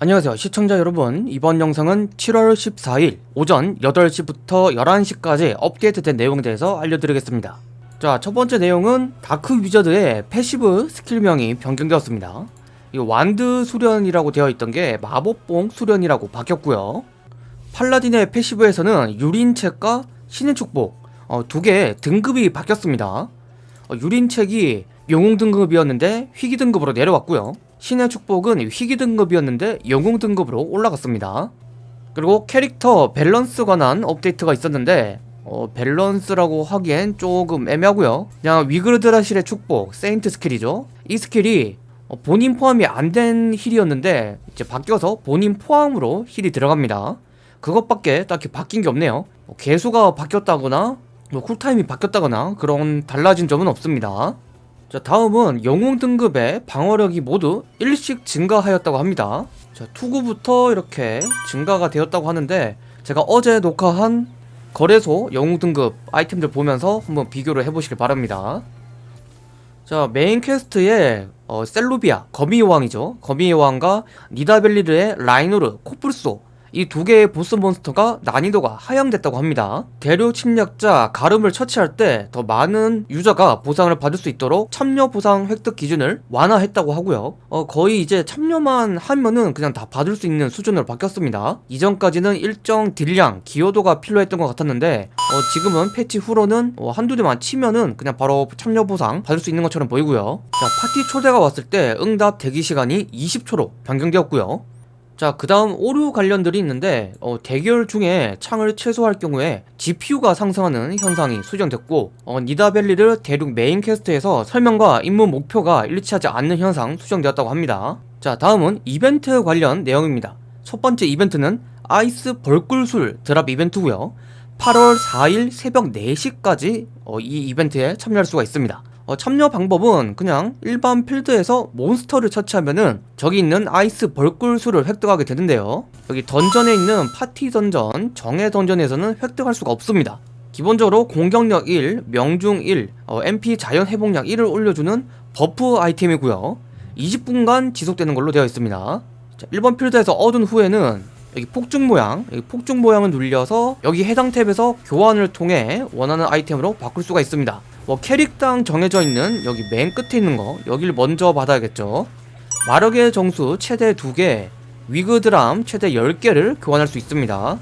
안녕하세요. 시청자 여러분 이번 영상은 7월 14일 오전 8시부터 11시까지 업데이트된 내용에 대해서 알려드리겠습니다. 자 첫번째 내용은 Dark Wizard의 passive skill명이 변경되었습니다. 이 wand 수련이라고 되어 있던 게 마법봉 수련이라고 바뀌었고요. Paladin의 passive에서는 유린책과 신의 축복 어, 두개 등급이 바뀌었습니다. 어, 유린책이 영웅 등급이었는데 희귀 등급으로 내려왔고요 신의 축복은 희귀 등급이었는데 영웅 등급으로 올라갔습니다. 그리고 캐릭터 밸런스 관한 업데이트가 있었는데 어, 밸런스라고 하기엔 조금 애매하고요. 그냥 위그드라실의 축복 세인트 스킬이죠. 이 스킬이 어, 본인 포함이 안 된 heal이었는데 이제 바뀌어서 본인 포함으로 heal이 들어갑니다. 그것밖에 딱히 바뀐 게 없네요. 뭐 개수가 바뀌었다거나 뭐 cool time이 바뀌었다거나 그런 달라진 점은 없습니다 자 다음은 영웅 등급의 방어력이 모두 1씩 증가하였다고 합니다. 자 투구부터 이렇게 증가가 되었다고 하는데 제가 어제 녹화한 거래소 영웅 등급 아이템들 보면서 한번 비교를 해보시길 바랍니다. 자 main quest에 어, 셀루비아 거미의 왕이죠. 거미의 왕과 니다벨리르의 라이노르 코뿔소 이 두 개의 보스 몬스터가 난이도가 하향됐다고 합니다. 대륙 침략자 가름을 처치할 때 더 많은 유저가 보상을 받을 수 있도록 참여 보상 획득 기준을 완화했다고 하고요. 어, 거의 이제 참여만 하면은 그냥 다 받을 수 있는 수준으로 바뀌었습니다. 이전까지는 일정 deal량, 기여도가 필요했던 것 같았는데 어, 지금은 패치 후로는 어, 한두 대만 치면은 그냥 바로 참여 보상 받을 수 있는 것처럼 보이고요. 자 파티 초대가 왔을 때 응답 대기 시간이 20초로 변경되었고요 자, 그 다음 오류 관련들이 있는데 어, 대결 중에 창을 최소화할 경우에 GPU가 상승하는 현상이 수정됐고 어, 니다벨리르 대륙 main quest에서 설명과 임무 목표가 일치하지 않는 현상 수정되었다고 합니다. 자, 다음은 이벤트 관련 내용입니다. 첫 번째 이벤트는 아이스 벌꿀술 drop 이벤트고요. 8월 4일 새벽 4시까지 어, 이 이벤트에 참여할 수가 있습니다. 어, 참여 방법은 그냥 일반 필드에서 몬스터를 처치하면은 저기 있는 아이스 벌꿀술을 획득하게 되는데요. 여기 던전에 있는 파티 던전, 정예 던전에서는 획득할 수가 없습니다. 기본적으로 공격력 1, 명중 1, 어, MP 자연 회복량 1을 올려주는 buff 아이템이고요. 20분간 지속되는 걸로 되어 있습니다. 자, 일반 필드에서 얻은 후에는 여기 폭죽 모양, 여기 폭죽 모양을 눌려서 여기 해당 탭에서 교환을 통해 원하는 아이템으로 바꿀 수가 있습니다 뭐 캐릭당 정해져 있는 여기 맨 끝에 있는 거 여기를 먼저 받아야겠죠. 마력의 정수 최대 2개 위그 드람 최대 10개를 교환할 수 있습니다.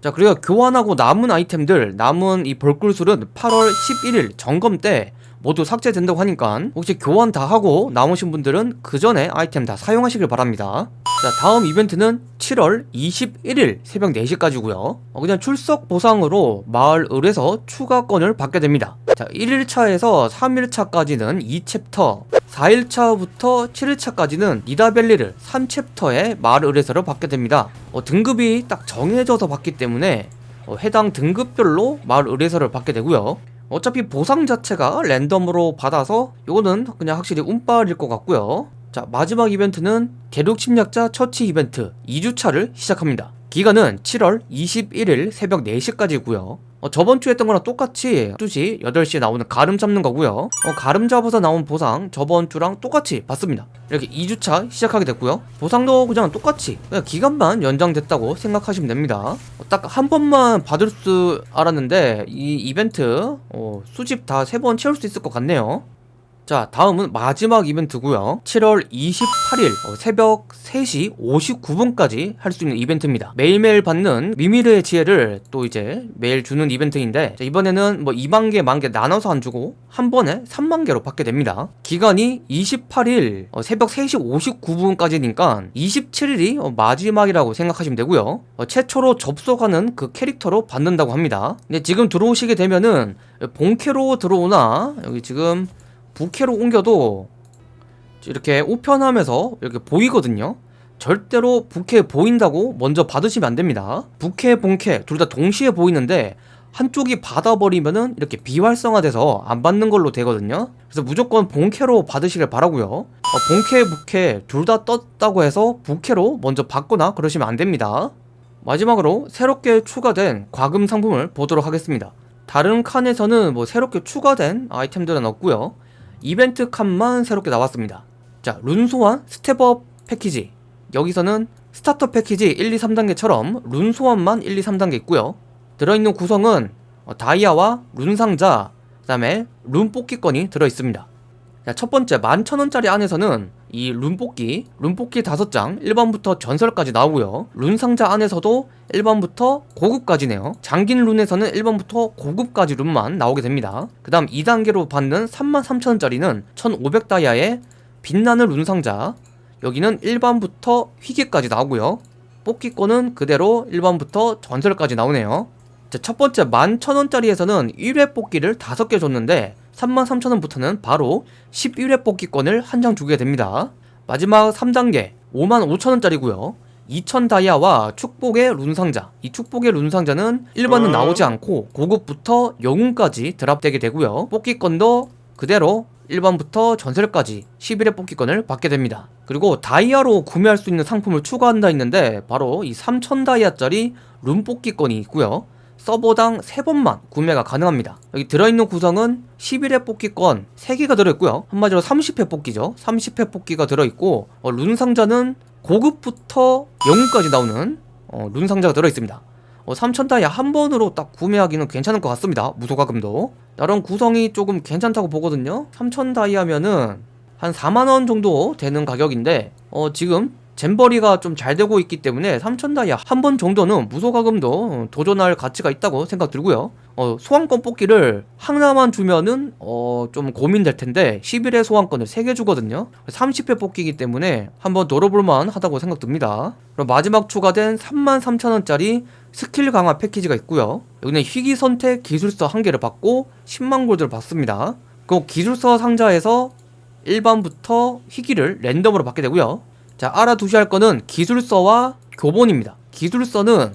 자 그리고 교환하고 남은 아이템들 남은 이 벌꿀술은 8월 11일 점검 때 모두 삭제된다고 하니까 혹시 교환 다 하고 남으신 분들은 그 전에 아이템 다 사용하시길 바랍니다. 자 다음 이벤트는 7월 21일 새벽 4시까지고요. 어, 그냥 출석 보상으로 마을 을에서 추가권을 받게 됩니다 자 1일차에서 3일차까지는 2챕터 4일차부터 7일차까지는 니다벨리를 3챕터의 마을 을에서를 받게 됩니다. 어, 등급이 딱 정해져서 받기 때문에 어, 해당 등급별로 마을 의뢰서를 받게 되고요. 어차피 보상 자체가 랜덤으로 받아서 이거는 그냥 확실히 운빨일 것 같고요. 자 마지막 이벤트는 대륙 침략자 처치 이벤트 2주차를 시작합니다 기간은 7월 21일 새벽 4시까지고요. 어, 저번 주 했던 거랑 똑같이 2시 8시에 나오는 가름 잡는 거고요. 어, 가름 잡아서 나온 보상 저번 주랑 똑같이 받습니다. 이렇게 2주차 시작하게 됐고요. 보상도 그냥 똑같이 그냥 기간만 연장됐다고 생각하시면 됩니다. 어, 딱한 번만 받을 수 알았는데 이 이벤트 어, 수집 다 세 번 채울 수 있을 것 같네요 자 다음은 마지막 이벤트고요. 7월 28일 어, 새벽 3시 59분까지 할 수 있는 이벤트입니다. 매일매일 받는 미미르의 지혜를 또 이제 매일 주는 이벤트인데 자, 이번에는 뭐 2만개 만개 나눠서 안 주고 한 번에 3만개로 받게 됩니다. 기간이 28일 어, 새벽 3시 59분까지니까 27일이 어, 마지막이라고 생각하시면 되고요. 어, 최초로 접속하는 그 캐릭터로 받는다고 합니다. 근데 지금 들어오시게 되면은 본캐로 들어오나? 여기 지금 부캐로 옮겨도 이렇게 우편하면서 이렇게 보이거든요. 절대로 부캐 보인다고 먼저 받으시면 안됩니다. 부캐 본캐 둘 다 동시에 보이는데 한쪽이 받아버리면은 이렇게 비활성화돼서 안 받는 걸로 되거든요. 그래서 무조건 본캐로 받으시길 바라고요. 어, 본캐 부캐 둘 다 떴다고 해서 부캐로 먼저 받거나 그러시면 안됩니다. 마지막으로 새롭게 추가된 과금 상품을 보도록 하겠습니다. 다른 칸에서는 뭐 새롭게 추가된 아이템들은 없고요 이벤트 칸만 새롭게 나왔습니다. 자 룬소환 step up 패키지. 여기서는 starter 패키지 1, 2, 3단계처럼 룬 소환만 1, 2, 3단계 있고요. 들어있는 구성은 어, 다이아와 룬 상자 그 다음에 룬 뽑기권이 들어있습니다 자, 첫 번째 11,000원짜리 안에서는 이 룬 뽑기, 룬 뽑기 5장 일반부터 전설까지 나오고요. 룬 상자 안에서도 일반부터 고급까지네요. 잠긴 룬에서는 일반부터 고급까지 룬만 나오게 됩니다. 그 다음 2단계로 받는 33,000원짜리는 1,500다이아의 빛나는 룬 상자. 여기는 1번부터 희귀까지 나오고요. 뽑기권은 그대로 1번부터 전설까지 나오네요. 자, 첫 번째 11,000원짜리에서는 1회 뽑기를 5개 줬는데 33,000원부터는 바로 11회 뽑기권을 한 장 주게 됩니다. 마지막 3단계 55,000원짜리고요. 2,000 다이아와 축복의 룬상자 이 축복의 룬상자는 1번은 나오지 않고 고급부터 영웅까지 드랍되게 되고요. 뽑기권도 그대로 1번부터 전설까지 11회 뽑기권을 받게 됩니다. 그리고 다이아로 구매할 수 있는 상품을 추가한다 했는데 바로 이 3000 다이아짜리 룬 뽑기권이 있고요. 서버당 3번만 구매가 가능합니다. 여기 들어있는 구성은 11회 뽑기권 3개가 들어있고요. 한마디로 30회 뽑기죠. 30회 뽑기가 들어있고 어, 룬 상자는 고급부터 영웅까지 나오는 어, 룬 상자가 들어있습니다. 어, 3000다이아 한 번으로 딱 구매하기는 괜찮을 것 같습니다. 무소가금도. 나름 구성이 조금 괜찮다고 보거든요. 3000다이아면은 한 4만원 정도 되는 가격인데 어, 지금 잼버리가 좀 잘 되고 있기 때문에 3000다이아 한 번 정도는 무소가금도 도전할 가치가 있다고 생각 들고요. 어, 소환권 뽑기를 하나만 주면은 어, 좀 고민될 텐데 11회 소환권을 3개 주거든요. 30회 뽑기이기 때문에 한번 노려볼만 하다고 생각 듭니다. 그럼 마지막 추가된 33,000원짜리 스킬 강화 패키지가 있고요. 여기는 희귀 선택 기술서 한 개를 받고 10만 골드를 받습니다. 그 기술서 상자에서 일반부터 희귀를 랜덤으로 받게 되고요 자 알아두셔야 할 거는 기술서와 교본입니다. 기술서는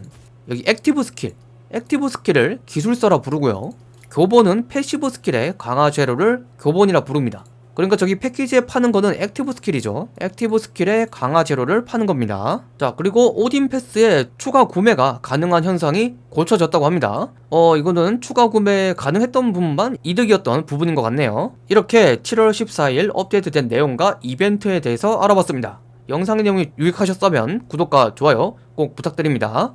여기 active skill active skill을 기술서라 부르고요. 교본은 passive skill의 강화 재료를 교본이라 부릅니다. 그러니까 저기 패키지에 파는 거는 active skill이죠. active skill의 강화 재료를 파는 겁니다. 자 그리고 오딘 패스에 추가 구매가 가능한 현상이 고쳐졌다고 합니다. 어 이거는 추가 구매 가능했던 부분만 이득이었던 부분인 것 같네요. 이렇게 7월 14일 업데이트된 내용과 이벤트에 대해서 알아봤습니다 영상의 내용이 유익하셨다면 구독과 좋아요 꼭 부탁드립니다.